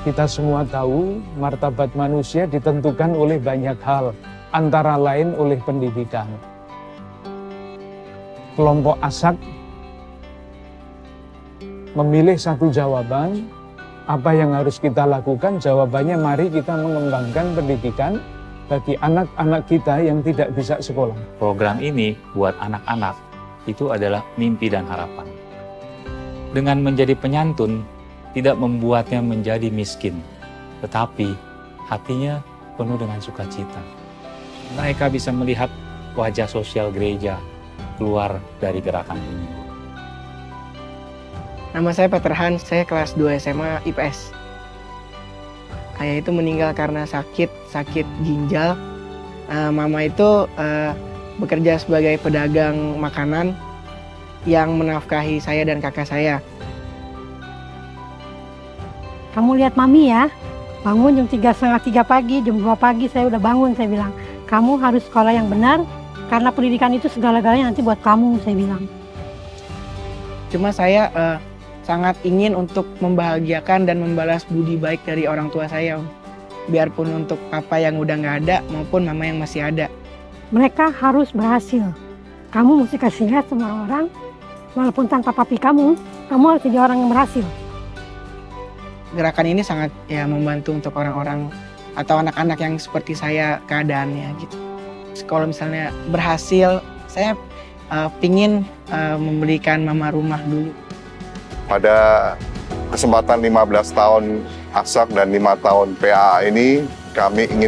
Kita semua tahu martabat manusia ditentukan oleh banyak hal, antara lain oleh pendidikan. Kelompok asak memilih satu jawaban, apa yang harus kita lakukan? Jawabannya mari kita mengembangkan pendidikan bagi anak-anak kita yang tidak bisa sekolah. Program ini buat anak-anak itu adalah mimpi dan harapan. Dengan menjadi penyantun, tidak membuatnya menjadi miskin, tetapi hatinya penuh dengan sukacita. Mereka bisa melihat wajah sosial gereja keluar dari gerakan ini. Nama saya Peter Hans, saya kelas 2 SMA IPS. Ayah itu meninggal karena sakit, sakit ginjal. Uh, mama itu uh, bekerja sebagai pedagang makanan yang menafkahi saya dan kakak saya. Kamu lihat mami ya, bangun jam tiga setengah tiga pagi, jam 2 pagi saya udah bangun, saya bilang. Kamu harus sekolah yang benar, karena pendidikan itu segala-galanya nanti buat kamu, saya bilang. Cuma saya uh, sangat ingin untuk membahagiakan dan membalas budi baik dari orang tua saya. Biarpun untuk papa yang udah nggak ada maupun mama yang masih ada. Mereka harus berhasil. Kamu mesti kasih lihat sama orang, walaupun tanpa papi kamu, kamu harus jadi orang yang berhasil gerakan ini sangat ya membantu untuk orang-orang atau anak-anak yang seperti saya keadaannya gitu. Kalau misalnya berhasil, saya uh, pingin uh, membelikan mama rumah dulu. Pada kesempatan 15 tahun ASAK dan 5 tahun PA ini, kami ingin